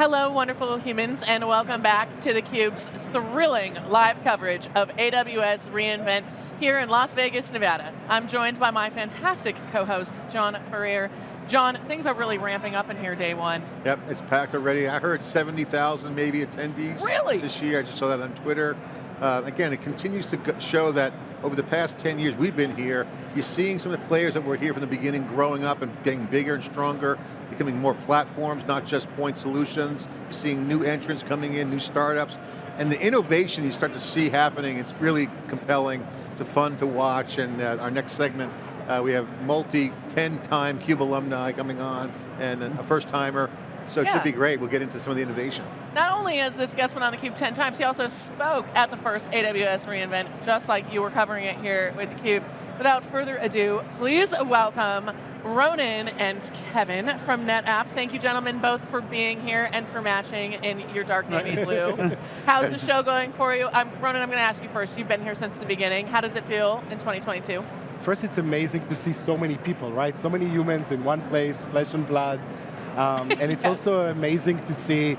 Hello, wonderful humans, and welcome back to theCUBE's thrilling live coverage of AWS reInvent here in Las Vegas, Nevada. I'm joined by my fantastic co-host, John Furrier. John, things are really ramping up in here day one. Yep, it's packed already. I heard 70,000 maybe attendees really? this year. I just saw that on Twitter. Uh, again, it continues to show that over the past 10 years we've been here, you're seeing some of the players that were here from the beginning growing up and getting bigger and stronger, becoming more platforms, not just point solutions. You're seeing new entrants coming in, new startups, and the innovation you start to see happening, it's really compelling, it's fun to watch, and uh, our next segment, uh, we have multi 10-time CUBE alumni coming on, and a first-timer, so it yeah. should be great. We'll get into some of the innovation. Not only has this guest been on theCUBE 10 times, he also spoke at the first AWS reInvent, just like you were covering it here with theCUBE. Without further ado, please welcome Ronen and Kevin from NetApp. Thank you gentlemen both for being here and for matching in your dark navy blue. How's the show going for you? I'm, Ronen, I'm going to ask you first. You've been here since the beginning. How does it feel in 2022? First, it's amazing to see so many people, right? So many humans in one place, flesh and blood. Um, and it's yes. also amazing to see,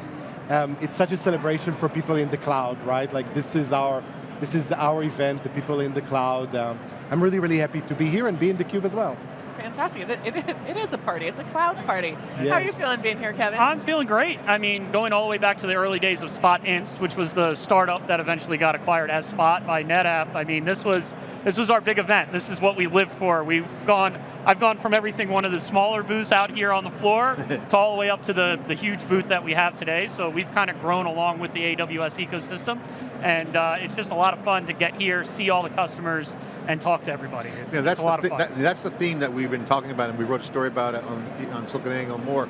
um, it's such a celebration for people in the cloud, right? Like this is our this is our event, the people in the cloud. Um, I'm really, really happy to be here and be in theCUBE as well fantastic. It, it, it is a party, it's a cloud party. Yes. How are you feeling being here, Kevin? I'm feeling great. I mean, going all the way back to the early days of Spotinst, which was the startup that eventually got acquired as Spot by NetApp. I mean, this was this was our big event. This is what we lived for. We've gone, I've gone from everything, one of the smaller booths out here on the floor, to all the way up to the, the huge booth that we have today. So we've kind of grown along with the AWS ecosystem. And uh, it's just a lot of fun to get here, see all the customers, and talk to everybody. It's, yeah, that's a lot the of fun. That, that's the theme that we've been talking about, and we wrote a story about it on, on SiliconANGLE more.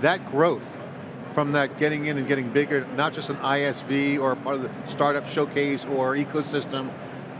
That growth, from that getting in and getting bigger, not just an ISV or part of the startup showcase or ecosystem,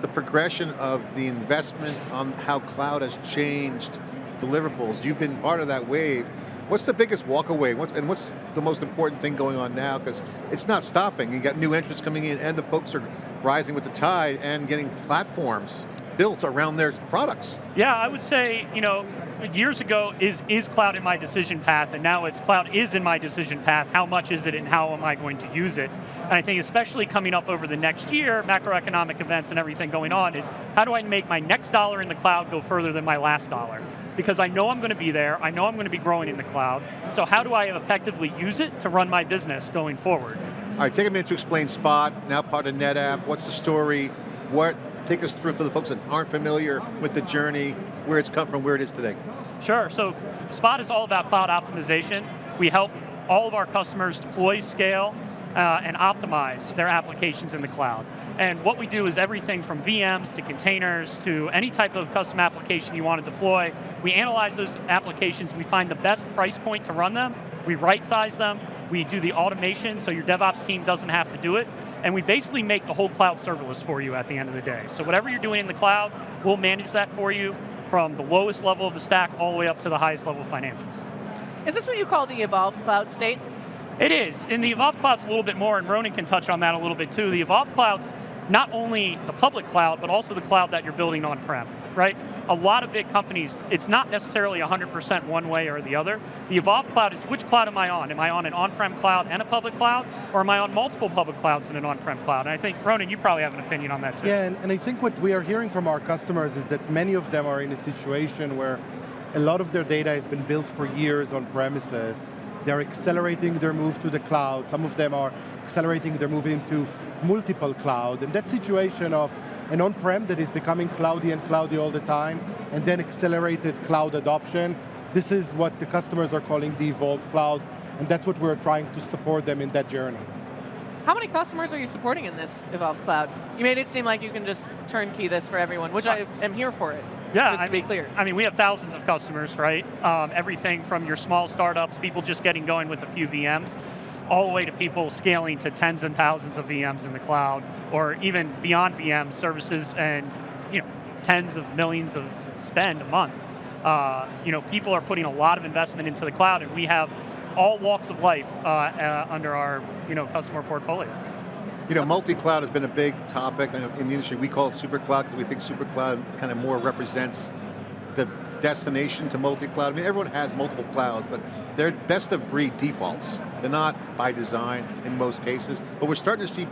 the progression of the investment on how cloud has changed deliverables. You've been part of that wave. What's the biggest walkaway, what, and what's the most important thing going on now? Because it's not stopping. You got new entrants coming in, and the folks are rising with the tide and getting platforms built around their products. Yeah, I would say, you know, years ago, is, is cloud in my decision path, and now it's cloud is in my decision path, how much is it and how am I going to use it? And I think especially coming up over the next year, macroeconomic events and everything going on, is how do I make my next dollar in the cloud go further than my last dollar? Because I know I'm going to be there, I know I'm going to be growing in the cloud, so how do I effectively use it to run my business going forward? All right, take a minute to explain Spot, now part of NetApp, what's the story, what take us through for the folks that aren't familiar with the journey, where it's come from, where it is today. Sure, so Spot is all about cloud optimization. We help all of our customers deploy, scale, uh, and optimize their applications in the cloud. And what we do is everything from VMs to containers to any type of custom application you want to deploy. We analyze those applications, we find the best price point to run them, we right size them, we do the automation so your DevOps team doesn't have to do it, and we basically make the whole cloud serverless for you at the end of the day. So whatever you're doing in the cloud, we'll manage that for you from the lowest level of the stack all the way up to the highest level of financials. Is this what you call the evolved cloud state? It is, and the evolved cloud's a little bit more, and Ronen can touch on that a little bit too. The evolved cloud's not only the public cloud, but also the cloud that you're building on-prem, right? A lot of big companies, it's not necessarily 100% one way or the other. The Evolve Cloud is which cloud am I on? Am I on an on-prem cloud and a public cloud, or am I on multiple public clouds and an on-prem cloud? And I think, Ronen, you probably have an opinion on that too. Yeah, and, and I think what we are hearing from our customers is that many of them are in a situation where a lot of their data has been built for years on premises. They're accelerating their move to the cloud. Some of them are accelerating their move into multiple cloud. And that situation of an on-prem that is becoming cloudy and cloudy all the time, and then accelerated cloud adoption, this is what the customers are calling the Evolve Cloud, and that's what we're trying to support them in that journey. How many customers are you supporting in this Evolved Cloud? You made it seem like you can just turnkey this for everyone, which I am here for it. Yeah, just to I be clear. I mean, we have thousands of customers, right? Um, everything from your small startups, people just getting going with a few VMs, all the way to people scaling to tens and thousands of VMs in the cloud, or even beyond VM services and you know tens of millions of spend a month. Uh, you know, people are putting a lot of investment into the cloud, and we have all walks of life uh, uh, under our you know customer portfolio. You know, multi-cloud has been a big topic in the industry. We call it super cloud because we think super cloud kind of more represents destination to multi-cloud. I mean, everyone has multiple clouds, but they're best of breed defaults. They're not by design in most cases, but we're starting to see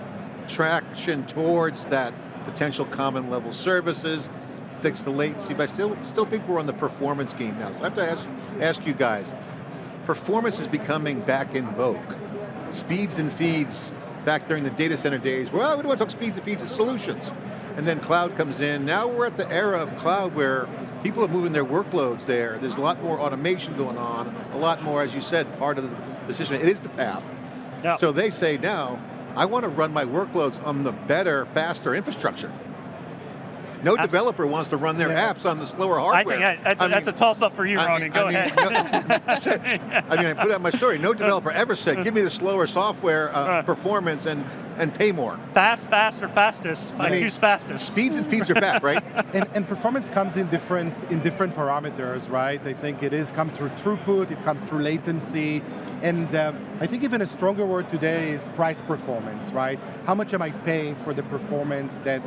traction towards that potential common level services, fix the latency, but I still, still think we're on the performance game now. So I have to ask, ask you guys, performance is becoming back in vogue. Speeds and feeds, back during the data center days, well, we don't want to talk speeds and feeds, it's solutions. And then cloud comes in. Now we're at the era of cloud where people are moving their workloads there. There's a lot more automation going on, a lot more, as you said, part of the decision. It is the path. Yep. So they say now, I want to run my workloads on the better, faster infrastructure. No Absolutely. developer wants to run their yeah. apps on the slower hardware. I think that's, I a, that's a toss up for you, I Ronen. Mean, Go I ahead. Mean, no, I mean, I put out my story. No developer ever said, give me the slower software uh, uh, performance and, and pay more. Fast, faster, fastest. I, I mean, choose fastest. Speeds and feeds are back, right? and, and, performance comes in different, in different parameters, right? I think it is come through throughput, it comes through latency, and um, I think even a stronger word today is price performance, right? How much am I paying for the performance that,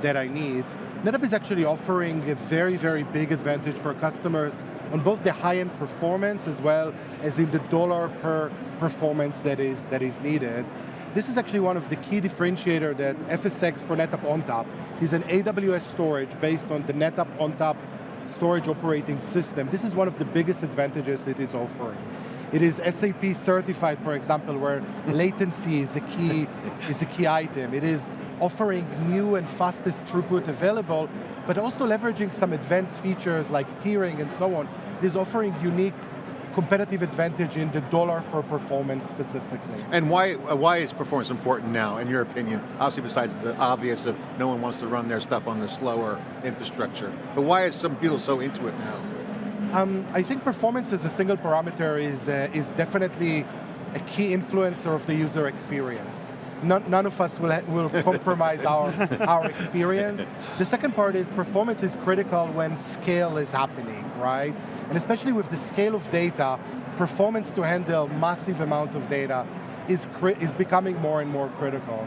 that I need? NetApp is actually offering a very, very big advantage for customers on both the high-end performance as well as in the dollar per performance that is, that is needed. This is actually one of the key differentiator that FSx for NetApp ONTAP is an AWS storage based on the NetApp ONTAP storage operating system. This is one of the biggest advantages it is offering. It is SAP certified, for example, where latency is a key, is a key item. It is offering new and fastest throughput available, but also leveraging some advanced features like tiering and so on, is offering unique competitive advantage in the dollar for performance specifically. And why, uh, why is performance important now, in your opinion? Obviously besides the obvious of no one wants to run their stuff on the slower infrastructure, but why is some people so into it now? Um, I think performance as a single parameter is, uh, is definitely a key influencer of the user experience none, none of us will, will compromise our, our experience. The second part is performance is critical when scale is happening, right? And especially with the scale of data, performance to handle massive amounts of data is, is becoming more and more critical.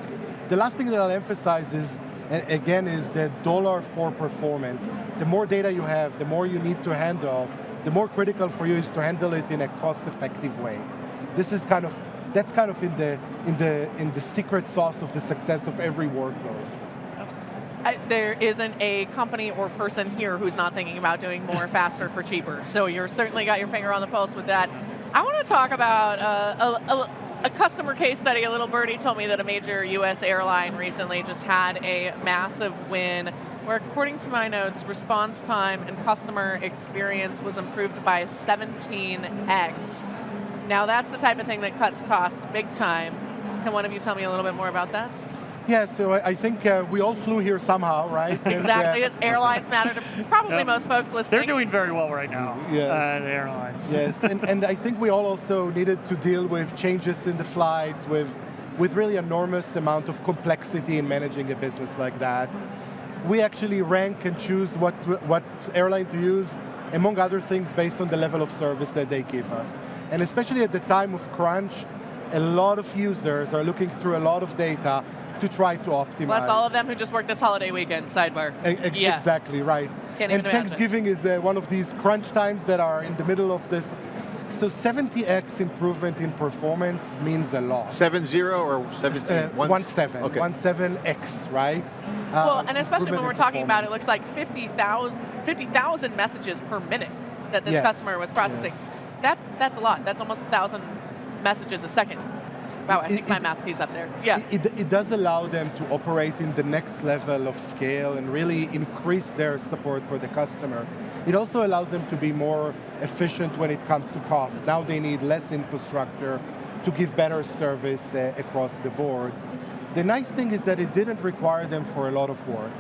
The last thing that I'll emphasize is, again, is the dollar for performance. The more data you have, the more you need to handle, the more critical for you is to handle it in a cost-effective way. This is kind of that's kind of in the, in the, in the secret sauce of the success of every workload. I, there isn't a company or person here who's not thinking about doing more faster for cheaper. So you're certainly got your finger on the pulse with that. I want to talk about uh, a, a, a, customer case study. A little birdie told me that a major US airline recently just had a massive win where according to my notes, response time and customer experience was improved by 17x. Now that's the type of thing that cuts cost big time. Can one of you tell me a little bit more about that? Yeah, so I think uh, we all flew here somehow, right? exactly, and, uh, airlines matter to probably yep. most folks listening. They're doing very well right now, yes. Uh, the airlines. Yes, and, and I think we all also needed to deal with changes in the flights, with, with really enormous amount of complexity in managing a business like that. We actually rank and choose what, what airline to use, among other things based on the level of service that they give us. And especially at the time of crunch, a lot of users are looking through a lot of data to try to optimize. Plus all of them who just worked this holiday weekend, sidebar. A yeah. Exactly, right. Can't and Thanksgiving is uh, one of these crunch times that are in the middle of this. So 70x improvement in performance means a lot. 7-0 or 17? Uh, one, seven. Okay. One seven X, right? Well, uh, and especially when we're talking about it looks like 50,000 50, messages per minute that this yes. customer was processing. Yes that that's a lot. That's almost a thousand messages a second. Wow, I think it, my math tees up there. Yeah. It, it, does allow them to operate in the next level of scale and really increase their support for the customer. It also allows them to be more efficient when it comes to cost. Now they need less infrastructure to give better service uh, across the board. The nice thing is that it didn't require them for a lot of work.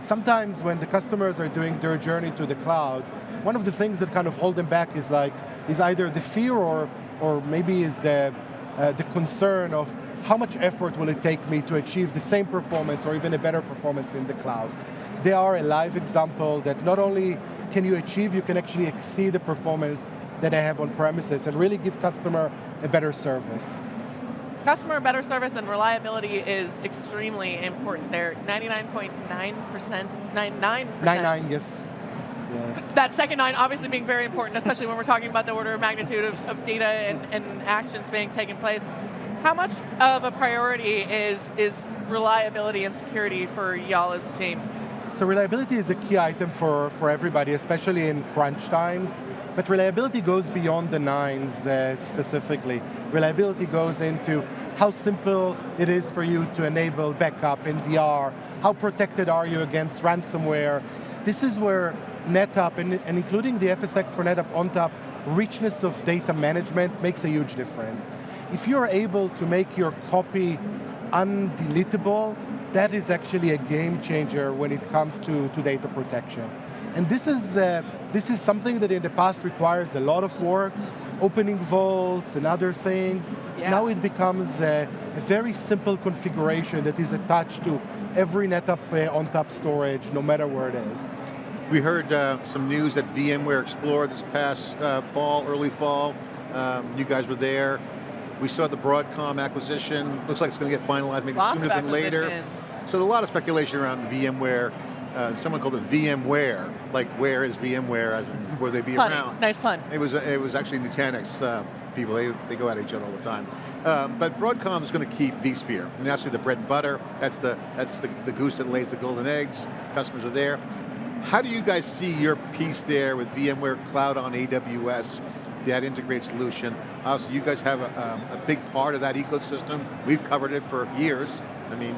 Sometimes when the customers are doing their journey to the cloud, one of the things that kind of hold them back is like, is either the fear or, or maybe is the, uh, the concern of how much effort will it take me to achieve the same performance or even a better performance in the cloud. They are a live example that not only can you achieve, you can actually exceed the performance that I have on premises and really give customer a better service. Customer better service and reliability is extremely important there. 99.9%, 99%. 99, yes Yes. That second nine obviously being very important, especially when we're talking about the order of magnitude of, of data and, and actions being taken place. How much of a priority is, is reliability and security for y'all as a team? So reliability is a key item for, for everybody, especially in crunch times. But reliability goes beyond the nines uh, specifically. Reliability goes into how simple it is for you to enable backup in DR, how protected are you against ransomware. This is where NetApp, and, and including the FSx for NetApp on ONTAP, richness of data management makes a huge difference. If you're able to make your copy undeletable, that is actually a game changer when it comes to, to data protection. And this is, uh, this is something that in the past requires a lot of work, opening vaults and other things. Yeah. Now it becomes a, a, very simple configuration that is attached to every NetApp uh, ONTAP storage, no matter where it is. We heard uh, some news at VMware Explore this past uh, fall, early fall. Um, you guys were there. We saw the Broadcom acquisition. Looks like it's going to get finalized maybe Lots sooner than later. So a lot of speculation around VMware. Uh, someone called it VMware, like where is VMware, as in, will they be Punny. around? Nice pun. It was it was actually Nutanix uh, people. They, they go at each other all the time. Um, but Broadcom is going to keep vSphere, and that's the bread and butter. That's the that's the, the goose that lays the golden eggs. Customers are there. How do you guys see your piece there with VMware Cloud on AWS? that integrated solution. Obviously, you guys have a, um, a, big part of that ecosystem. We've covered it for years. I mean,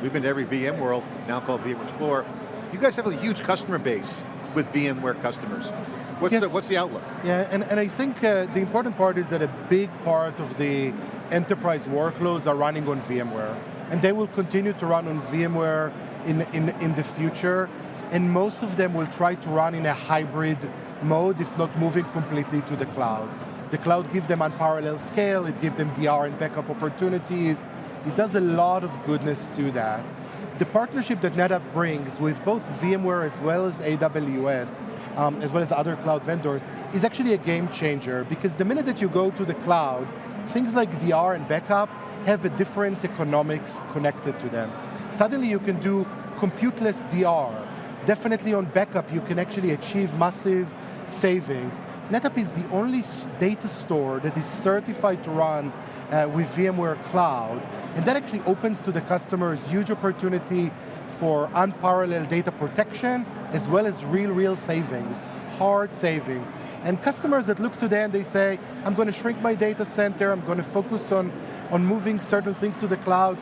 we've been to every VMworld, now called VMware Explorer. You guys have a huge customer base with VMware customers. What's, yes. the, what's the outlook? Yeah, and, and I think uh, the important part is that a big part of the enterprise workloads are running on VMware. And they will continue to run on VMware in, in, in the future. And most of them will try to run in a hybrid mode, if not moving completely to the cloud. The cloud gives them unparalleled scale, it gives them DR and backup opportunities, it does a lot of goodness to that. The partnership that NetApp brings with both VMware as well as AWS, um, as well as other cloud vendors, is actually a game changer because the minute that you go to the cloud, things like DR and backup have a different economics connected to them. Suddenly you can do computeless DR. Definitely on backup you can actually achieve massive savings. NetApp is the only data store that is certified to run uh, with VMware Cloud, and that actually opens to the customers huge opportunity for unparalleled data protection, as well as real, real savings, hard savings. And customers that look today and they say, I'm going to shrink my data center, I'm going to focus on, on moving certain things to the cloud.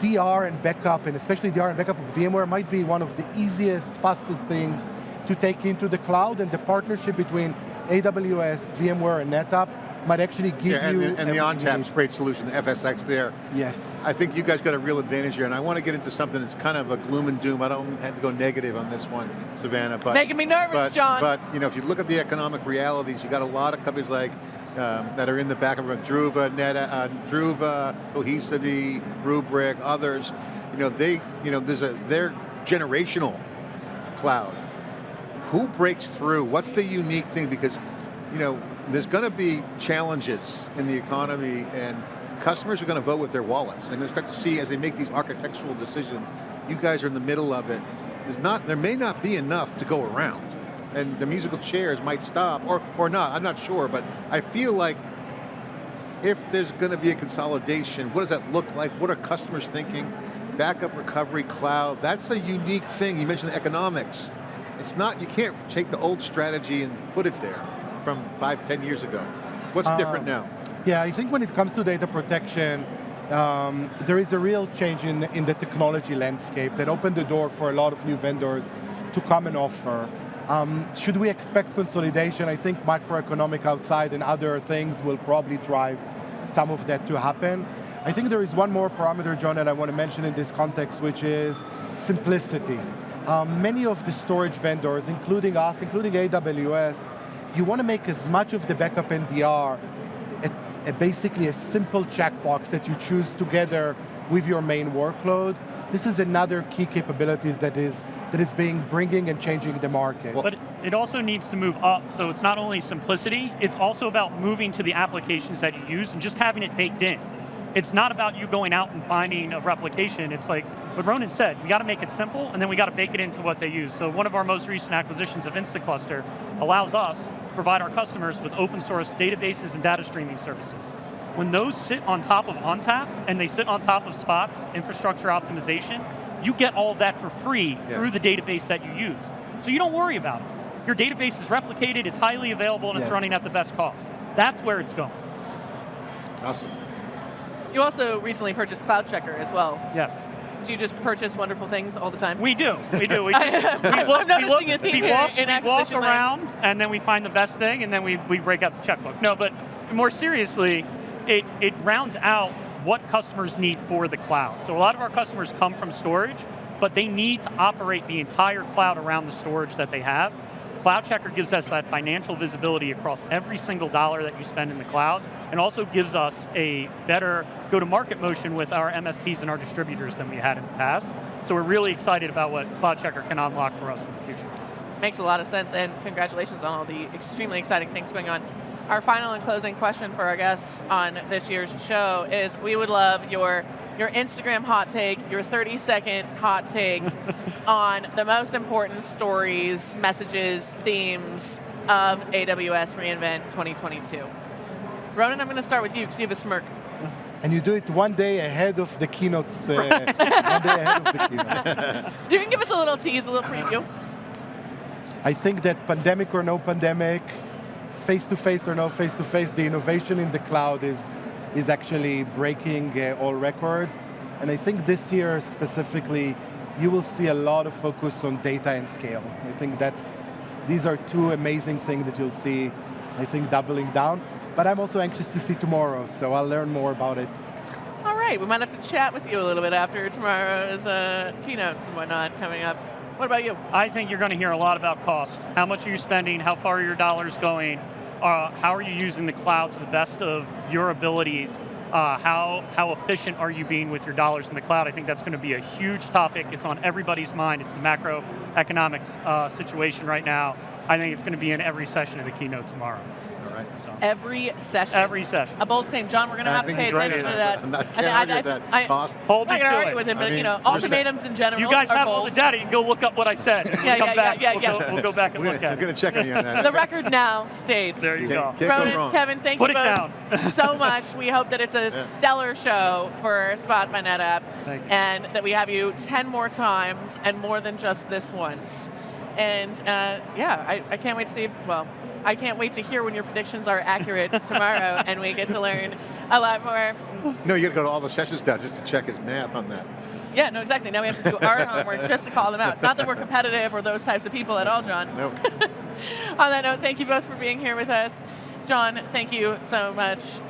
DR and backup, and especially DR and backup of VMware might be one of the easiest, fastest things to take into the cloud, and the partnership between AWS, VMware, and NetApp might actually give yeah, and you... The, and the ONTAP's great solution, the FSx there. Yes. I think you guys got a real advantage here, and I want to get into something that's kind of a gloom and doom. I don't have to go negative on this one, Savannah. But Making me nervous, but, John. But you know, if you look at the economic realities, you got a lot of companies like um, that are in the back of Druva, Neta, uh, Druva, Cohesity, Rubrik, others. You know, they, you know, there's a they're generational cloud. Who breaks through? What's the unique thing? Because, you know, there's going to be challenges in the economy and customers are going to vote with their wallets. They're going to start to see as they make these architectural decisions, you guys are in the middle of it. There's not, there may not be enough to go around. And the musical chairs might stop, or, or not, I'm not sure, but I feel like if there's going to be a consolidation, what does that look like? What are customers thinking? Backup recovery cloud, that's a unique thing. You mentioned economics. It's not, you can't take the old strategy and put it there from five, ten years ago. What's uh, different now? Yeah, I think when it comes to data protection, um, there is a real change in, in the technology landscape that opened the door for a lot of new vendors to come and offer. Um, should we expect consolidation? I think macroeconomic outside and other things will probably drive some of that to happen. I think there is one more parameter, John, that I want to mention in this context, which is simplicity. Um, many of the storage vendors, including us, including AWS, you want to make as much of the backup NDR a, a basically a simple checkbox that you choose together with your main workload. This is another key capabilities that is that is being bringing and changing the market. But it also needs to move up, so it's not only simplicity, it's also about moving to the applications that you use and just having it baked in. it's not about you going out and finding a replication. It's like what Ronen said, we got to make it simple, and then we got to bake it into what they use. So one of our most recent acquisitions of Instaclustr allows us to provide our customers with open source databases and data streaming services. When those sit on top of ONTAP, and they sit on top of Spot's infrastructure optimization, you get all of that for free Yeah. through the database that you use. So you don't worry about it. Your database is replicated, it's highly available, and Yes. it's running at the best cost. That's where it's going. Awesome. You also recently purchased CloudCheckr as well. Yes. Do you just purchase wonderful things all the time? We do, we do. We, I- just, we I'm noticing we a theme we walk, in we walk acquisition land. around, and then we find the best thing, and then we, we break out the checkbook. No, but more seriously, it, it rounds out what customers need for the cloud. So a lot of our customers come from storage, but they need to operate the entire cloud around the storage that they have. CloudCheckr gives us that financial visibility across every single dollar that you spend in the cloud, and also gives us a better go-to-market motion with our MSPs and our distributors than we had in the past. So we're really excited about what CloudCheckr can unlock for us in the future. Makes a lot of sense, and congratulations on all the extremely exciting things going on. Our final and closing question for our guests on this year's show is we would love your your Instagram hot take, your 30 second hot take on the most important stories, messages, themes of AWS reInvent 2022. Ronen, I'm going to start with you because you have a smirk. And you do it one day ahead of the keynotes. Uh, one day ahead of the keynote. You can give us a little tease, a little preview. I think that pandemic or no pandemic, face-to-face or no face-to-face, the innovation in the cloud is, is actually breaking uh, all records. And I think this year specifically, you will see a lot of focus on data and scale. I think that's, these are two amazing things that you'll see, I think, doubling down. But I'm also anxious to see tomorrow, so I'll learn more about it. All right, we might have to chat with you a little bit after tomorrow's uh, keynotes and whatnot coming up. What about you? I think you're going to hear a lot about cost. How much are you spending? How far are your dollars going? Uh, how are you using the cloud to the best of your abilities? Uh, how, how efficient are you being with your dollars in the cloud? I think that's going to be a huge topic. It's on everybody's mind. It's the macroeconomic uh, situation right now. I think it's going to be in every session of the keynote tomorrow. All right. So, Every session. every session. A bold claim. John, we're going to have to pay he's right attention to that. that. I'm not- can't I- argue I- with that. I- Cost. Hold me not going to to argue it. with him, I but you know, ultimatums in general You guys are have all the data. You can go look up what I said. And when Yeah, come yeah, back, yeah, we'll, yeah, go, yeah. we'll go back and We're look going at to check on you on that. The record now states. There you go. can't go Ronen, wrong. Kevin, thank Put you both so much. We hope that it's a stellar show for Spot by NetApp, Thank and that we have you 10 more times and more than just this once. And uh, yeah, I, I can't wait to see if, well, I can't wait to hear when your predictions are accurate tomorrow and we get to learn a lot more. No, you got to go to all the sessions now just to check his math on that. Yeah, no, exactly. Now we have to do our homework just to call them out. Not that we're competitive or those types of people at all, John. Nope. On that note, thank you both for being here with us. John, thank you so much.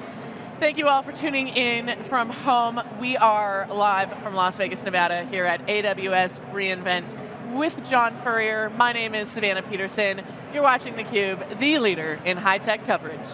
Thank you all for tuning in from home. We are live from Las Vegas, Nevada, here at AWS reInvent with John Furrier. My name is Savannah Peterson. You're watching theCUBE, the leader in high-tech coverage.